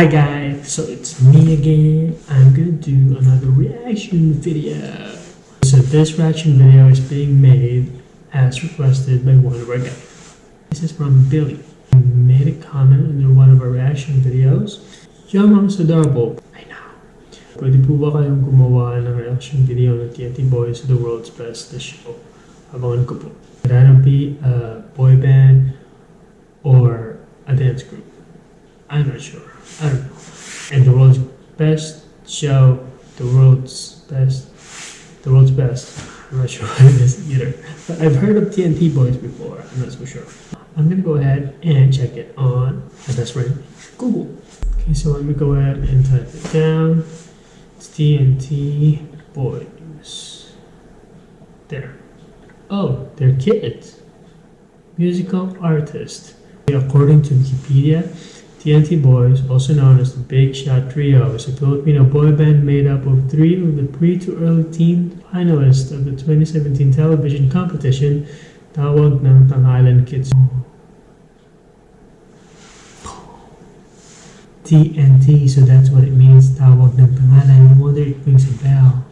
Hi guys, so it's me again. I'm gonna do another reaction video. So this reaction video is being made as requested by one of our guys. This is from Billy. He made a comment under one of our reaction videos. Your mom's adorable. I know. Pwede po ba kayong gumawa ng reaction video ng TNT Boys The World's Best The Show? Abangan ko po. Either be a boy band or a dance group. I'm not sure. Know. And the world's best show, the world's best, the world's best. I'm not sure what it is either. But I've heard of TNT Boys before. I'm not so sure. I'm gonna go ahead and check it on my best friend Google. Okay, so let me go ahead and type it down. It's TNT Boys. There. Oh, they're kids. Musical artist. According to Wikipedia, TNT Boys, also known as the Big Shot Trio, is a Filipino boy band made up of three of the pre to early teen finalists of the 2017 television competition, Tawag ng Tanghalan Kids. TNT, so that's what it means, Tawag ng Pangalan. No wonder it rings a bell.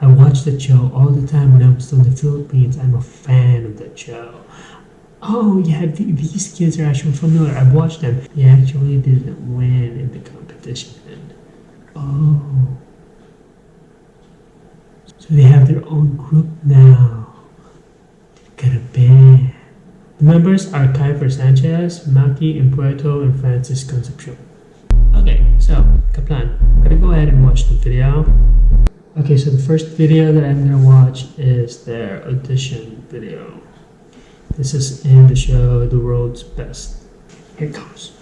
I watched that show all the time when I was still in the Philippines. I'm a fan of that show. Oh yeah, th- these kids are actually familiar. I've watched them. They actually didn't win in the competition. Oh. So they have their own group now. Band. The members are Keifer Sanchez, Mackie Empuerto, and Francis Concepcion. Okay, so, Kaplan, I'm gonna go ahead and watch the video. Okay, so the first video that I'm gonna watch is their audition video. This is in the show The World's Best. Here it comes.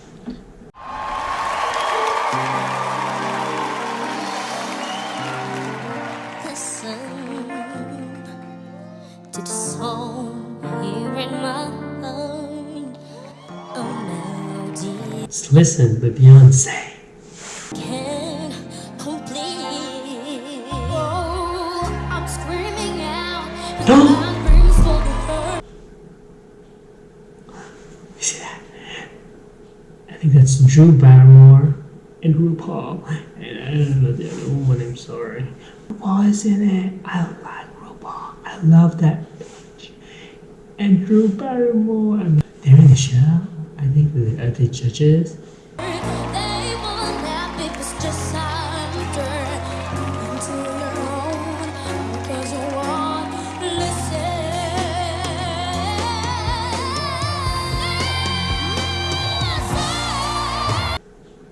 Listen to the song here in my mind. A melody Let's listen by Beyonce. Drew Barrymore and RuPaul. And I don't know the other woman, I'm sorry. RuPaul is in it. I like RuPaul. I love that bitch. And Drew Barrymore. I'm- They're in the show. I think they're, they judges?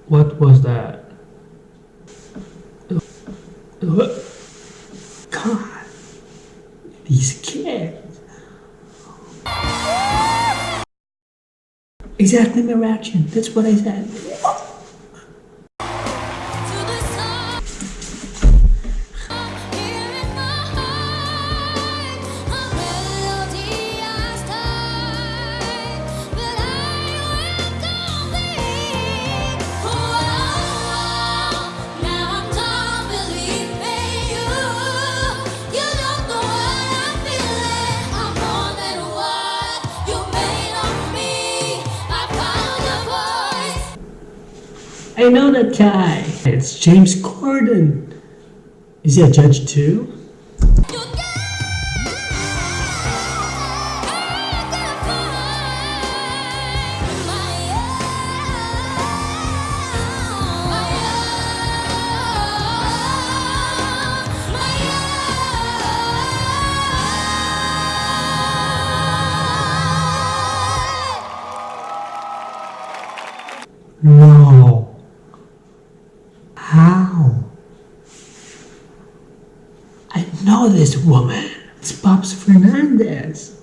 What was that? God, these kids. Exactly my reaction. That's what I said. I know that guy. It's James Corden. Is he a judge too? No. How? I know this woman. It's Pops Fernandez.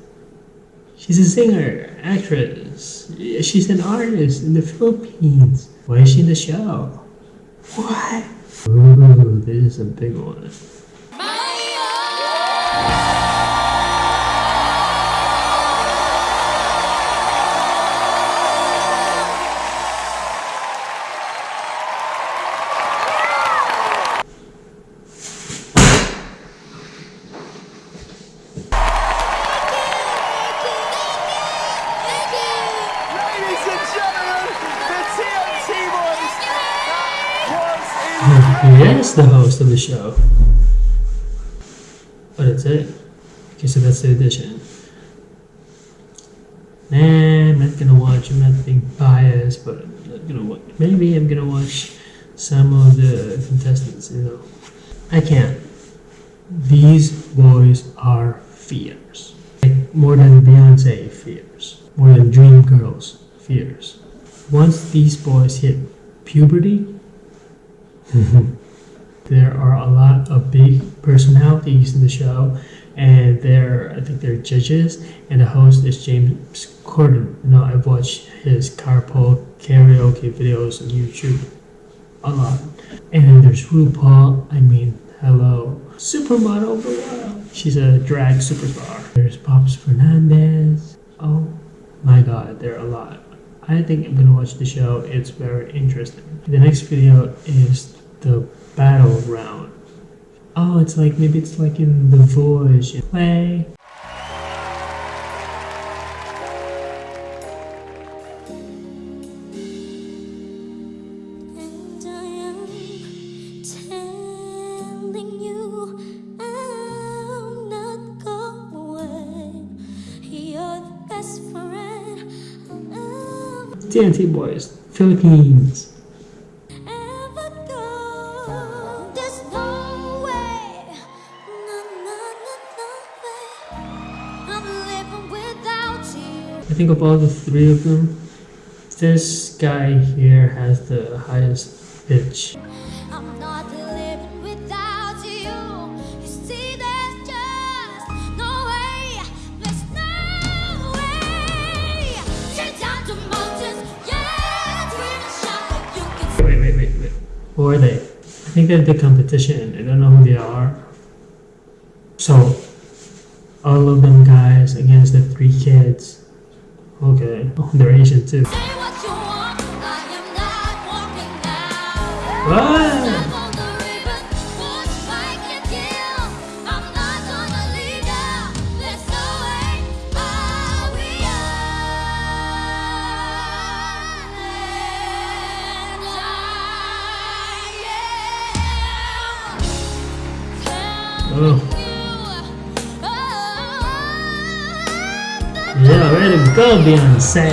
She's a singer, actress. She's an artist in the Philippines. Why is she in the show? What? Ooh, this is a big one. He is the host of the show. But that's it. Okay, so that's the addition. Nah, I'm not gonna watch. I'm not being biased, but I'm not gonna watch. Maybe I'm gonna watch some of the contestants. You know, I can't. These boys are fierce. Like more than Beyonce fierce. More than Dream Girls fierce. Once these boys hit puberty, there are a lot of big personalities in the show, and they're I think they're judges, and the host is James Corden. You know, I've watched his carpool karaoke videos on YouTube a lot, and then there's RuPaul. I mean, hello, supermodel of the world. She's a drag superstar. There's Pops Fernandez. Oh my God, there are a lot. I think I'm gonna watch the show. It's very interesting. The next video is the battle round. Oh, it's like maybe it's like in The Voice. You Play. And I am I think of all the three of them, this guy here has the highest pitch. Who are they? I think they're the competition. I don't know who they are. So, all of them guys against the three kids. Okay. Oh, they're Asian too. What go, Beyonce.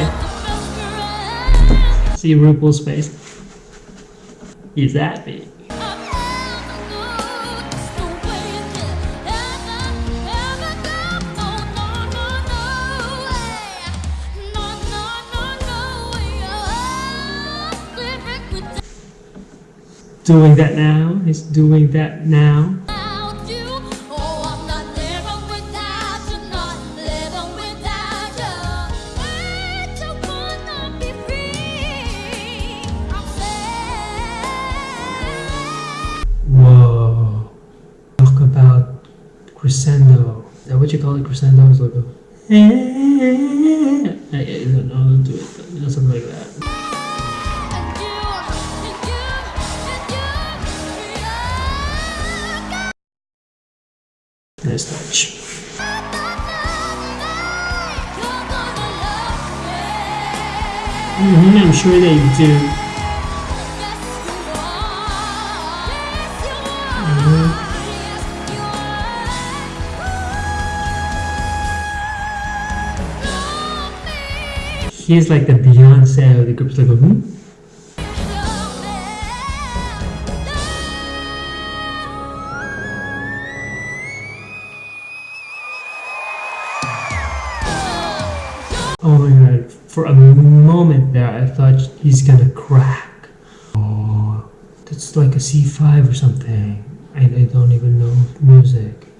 See RuPaul's face? He's happy. Doing that now. He's doing that now. You call it? Crescendo is like a. Eh, eh, eh, I, I don't know how to do it, but you know, something like that. Nice touch. Mhm, I'm sure they do. He's like the Beyonce of the group. It's like, hmm? Oh my god. For a moment there, I thought he's gonna crack. Oh, that's like a C5 or something. I, I don't even know music.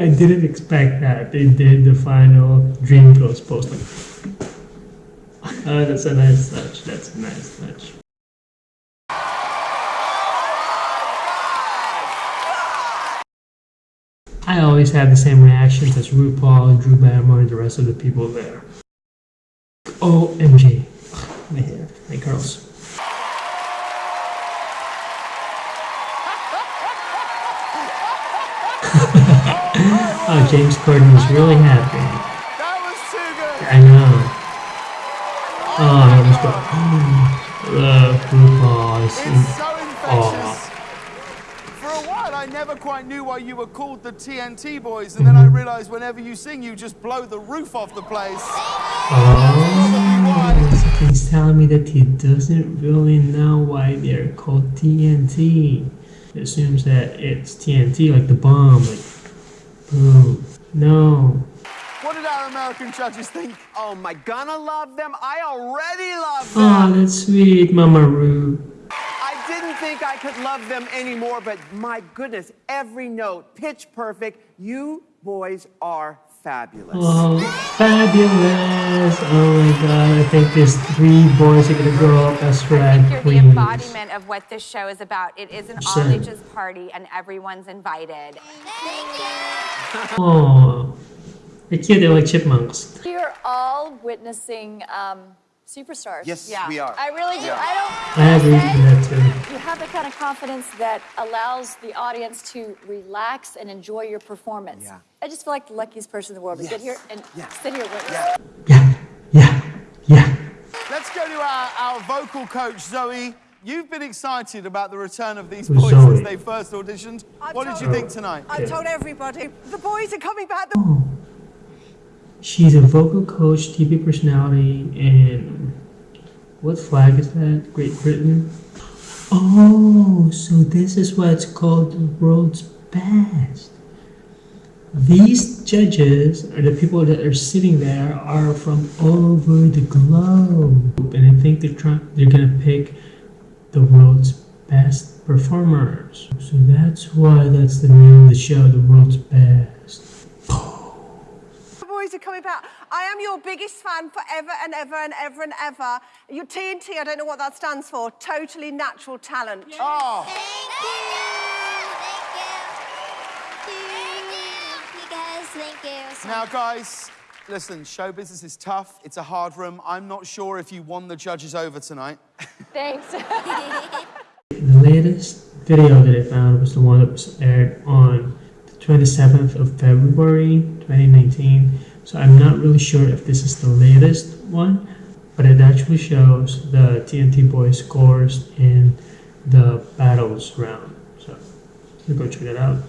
I didn't expect that. They did the final Dream Girls post. Like, oh, ah, that's a nice touch. That's a nice touch. I always have the same reactions as RuPaul, Drew Barrymore, and the rest of the people there. OMG. My hair, my curls. Oh, James Corden was really happy. That was too good. I know. Oh, that was good. Oh, Football is It's so Oh. infectious. For a while, I never quite knew why you were called the TNT Boys, and then I mm-hmm. realized whenever you sing, you just blow the roof off the place. Oh, he's telling me that he doesn't really know why they're called TNT. He assumes that it's TNT, like the bomb, like boom. No. What did our American judges think? Oh, am I gonna love them? I already love Oh, them. that's sweet, Mama Ru. I didn't think I could love them anymore, but my goodness, every note, pitch perfect. You boys are fabulous. Oh, fabulous! Oh my god, I think these three boys are gonna grow up as I drag think you're the embodiment of what this show is about. It is an all-ages party and everyone's invited. Oh, they're cute, they're like chipmunks. We're all witnessing um, superstars. Yes, Yeah. we are. I really do. I don't. I agree with that too. You have the kind of confidence that allows the audience to relax and enjoy your performance. Yeah. I just feel like the luckiest person in the world to sit Yes. here and Yeah. sit here with Yeah. Yeah, yeah, yeah. Let's go to our, our vocal coach, Zoe. You've been excited about the return of these boys Zoe? since they first auditioned. What did you think tonight? Okay. told everybody the boys are coming back. Oh. She's a vocal coach, TV personality, and what flag is that? Great Britain? Oh, so this is why it's called the world's best. These judges, or the people that are sitting there, are from all over the globe, and I think they're trying. They're gonna pick the world's best performers. So that's why that's the name of the show, the world's best. The boys are coming back. I am your biggest fan forever and ever and ever and ever. Your TNT, I don't know what that stands for. Totally natural talent. Oh, Thank you so now, guys, listen, show business is tough. It's a hard room. I'm not sure if you won the judges over tonight. Thanks. The latest video that I found was the one that was aired on the 27th of February 2019. So I'm not really sure if this is the latest one, but it actually shows the TNT Boys scores in the battles round. So you go check it out.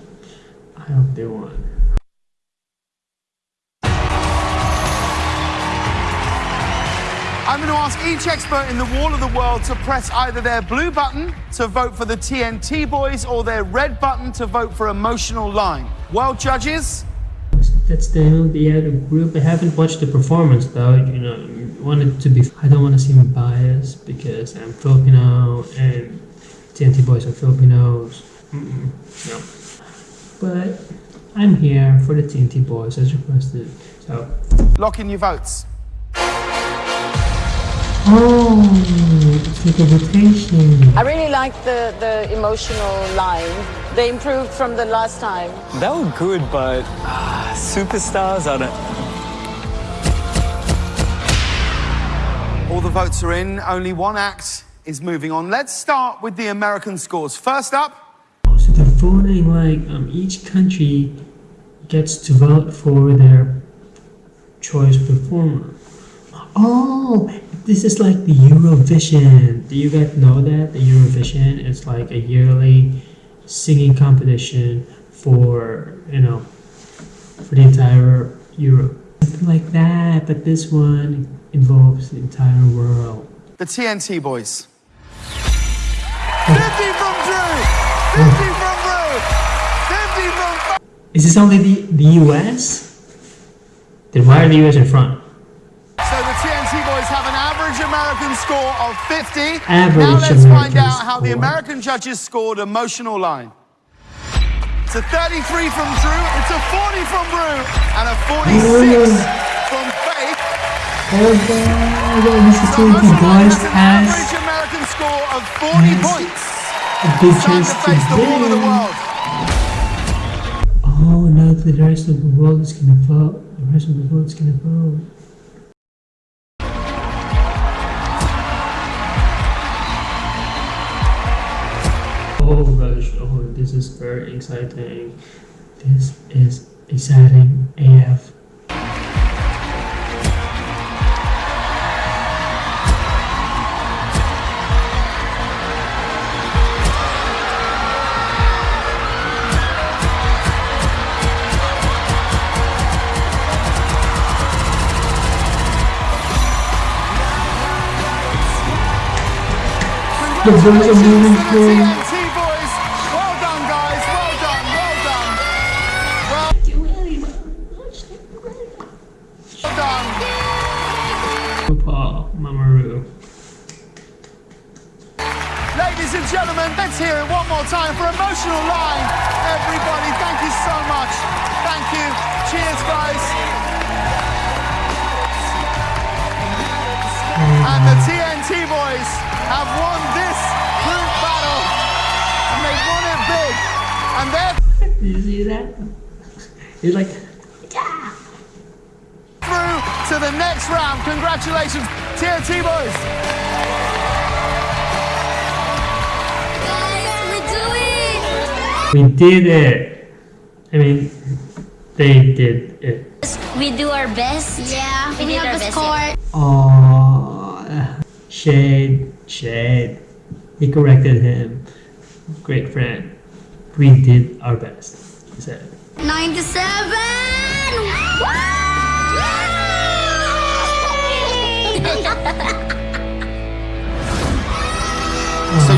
I hope they won. I'm going to ask each expert in the wall of the world to press either their blue button to vote for the TNT boys or their red button to vote for emotional line. Well, judges, That's the of the other group. I haven't watched the performance though. You know, I want it to be. I don't want to seem biased because I'm Filipino and TNT boys are Filipinos. Mm-mm, no, but I'm here for the TNT boys as requested. So, lock in your votes. Oh, it's like a rotation. I really like the, the emotional line. They improved from the last time. They were good, but ah, superstars, I don't. All the votes are in. Only one act is moving on. Let's start with the American scores. First up, So they're voting like um, each country gets to vote for their choice performer. Oh, this is like the Eurovision. Do you guys know that the Eurovision is like a yearly singing competition for you know for the entire Europe? Something like that, but this one involves the entire world. the TNT boys. 50 from Drew! 50 from Drew! 50 from. Is this only the the US? Then why are the US in front? Score of 50. now let's find American out how the. American judges scored emotional line. It's a 33 from Drew, it's a 40 from Drew, and a 46 from Faith. Oh god, this is So TNT emotional line Boys has an average American score of 40 Yes. points. good Time to face the wall of the world. Oh no, the rest of the world is gonna vote. The rest of the world is gonna vote. This is very exciting. This is exciting AF. The boys are moving To for Emotional Line. Everybody, thank you so much. Thank you. Cheers, guys. And the TNT boys have won this group battle. And they've won it big. And they're Did you see that? He's like, Yeah. through to the next round. Congratulations, TNT boys. We did it. I mean, they did it. We do our best. Yeah, we, did have our a best, score. Oh, shade, shade. He corrected him. Great friend. We did our best. He said. 97! So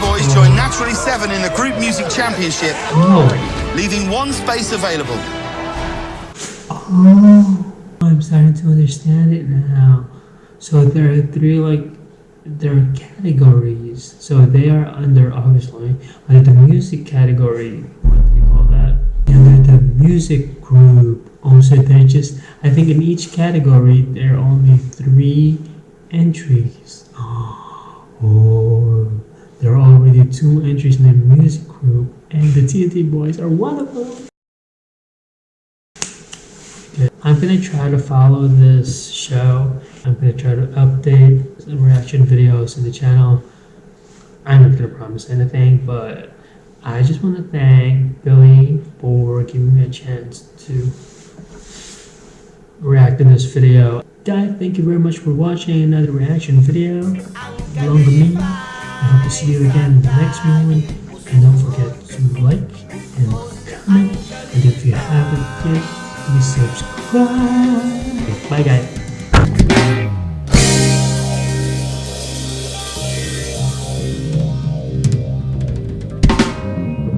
Boys join Naturally 7 in the Group Music Championship, Oh, leaving one space available. oh, I'm starting to understand it now. So there are three like there are categories. So they are under obviously under the music category. What do you call that? Under the music group. Also, they're just I think in each category there are only three entries. Oh, there are already two entries in the music group, and the TNT boys are one of them. Okay, I'm gonna try to follow this show. I'm gonna try to update some reaction videos in the channel. I'm not gonna promise anything, but I just want to thank Billy for giving me a chance to react in this video. Guys, thank you very much for watching another reaction video along with me. I hope to see you again in the next one. And don't forget to like and comment. And if you haven't yet, please subscribe. Bye guys.